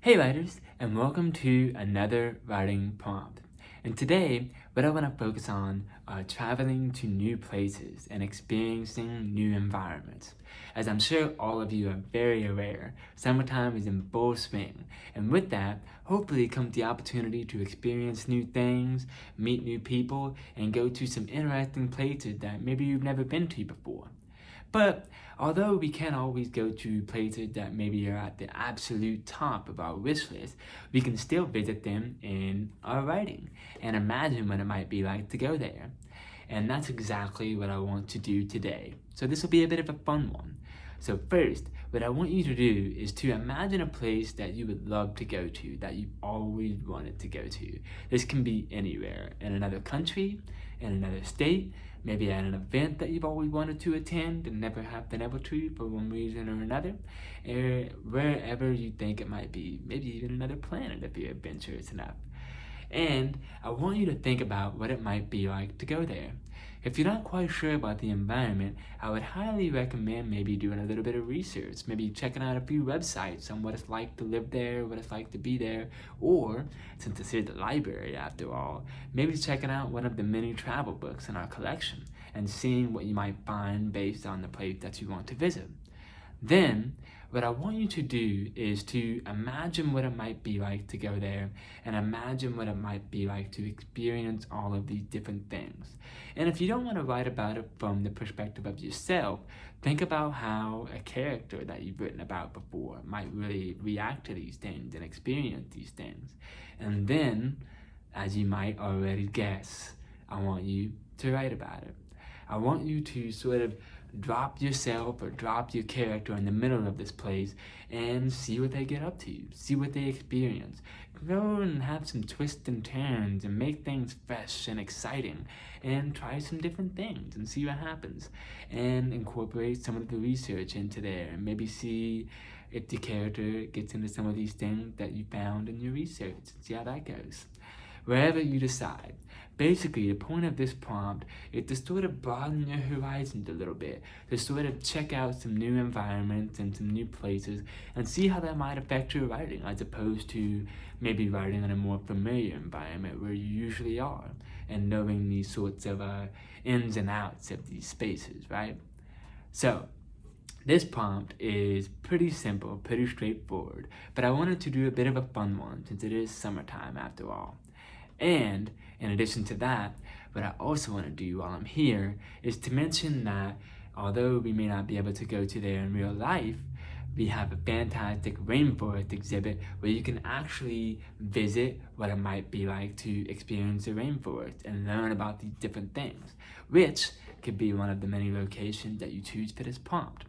Hey writers, and welcome to another writing prompt. And today, what I want to focus on are traveling to new places and experiencing new environments. As I'm sure all of you are very aware, summertime is in full swing, and with that, hopefully comes the opportunity to experience new things, meet new people, and go to some interesting places that maybe you've never been to before. But although we can't always go to places that maybe are at the absolute top of our wish list, we can still visit them in our writing and imagine what it might be like to go there. And that's exactly what I want to do today. So this will be a bit of a fun one. So first, what I want you to do is to imagine a place that you would love to go to, that you've always wanted to go to. This can be anywhere, in another country, in another state, maybe at an event that you've always wanted to attend and never have been able to for one reason or another, or wherever you think it might be, maybe even another planet if you're adventurous enough. And I want you to think about what it might be like to go there. If you're not quite sure about the environment, I would highly recommend maybe doing a little bit of research, maybe checking out a few websites on what it's like to live there, what it's like to be there, or, since it's here at the library after all, maybe checking out one of the many travel books in our collection and seeing what you might find based on the place that you want to visit. Then, what I want you to do is to imagine what it might be like to go there and imagine what it might be like to experience all of these different things. And if you don't want to write about it from the perspective of yourself, think about how a character that you've written about before might really react to these things and experience these things. And then, as you might already guess, I want you to write about it. I want you to sort of drop yourself or drop your character in the middle of this place and see what they get up to, see what they experience. Go and have some twists and turns and make things fresh and exciting and try some different things and see what happens and incorporate some of the research into there and maybe see if the character gets into some of these things that you found in your research and see how that goes wherever you decide. Basically, the point of this prompt is to sort of broaden your horizons a little bit, to sort of check out some new environments and some new places and see how that might affect your writing as opposed to maybe writing in a more familiar environment where you usually are and knowing these sorts of uh, ins and outs of these spaces, right? So, this prompt is pretty simple, pretty straightforward, but I wanted to do a bit of a fun one since it is summertime after all. And in addition to that, what I also want to do while I'm here is to mention that although we may not be able to go to there in real life, we have a fantastic rainforest exhibit where you can actually visit what it might be like to experience a rainforest and learn about these different things, which could be one of the many locations that you choose for this prompt.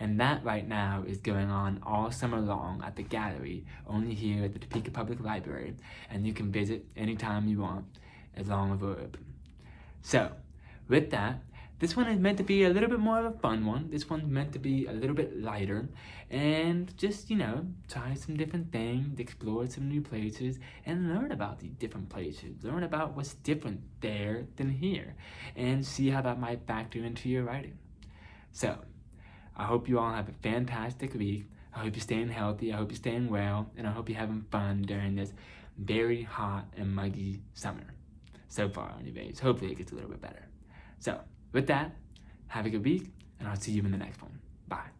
And that right now is going on all summer long at the gallery, only here at the Topeka Public Library, and you can visit anytime you want, as long as we're open. So, with that, this one is meant to be a little bit more of a fun one. This one's meant to be a little bit lighter and just, you know, try some different things, explore some new places, and learn about these different places. Learn about what's different there than here, and see how that might factor into your writing. So, I hope you all have a fantastic week. I hope you're staying healthy. I hope you're staying well. And I hope you're having fun during this very hot and muggy summer. So far, anyways. Hopefully it gets a little bit better. So, with that, have a good week, and I'll see you in the next one. Bye.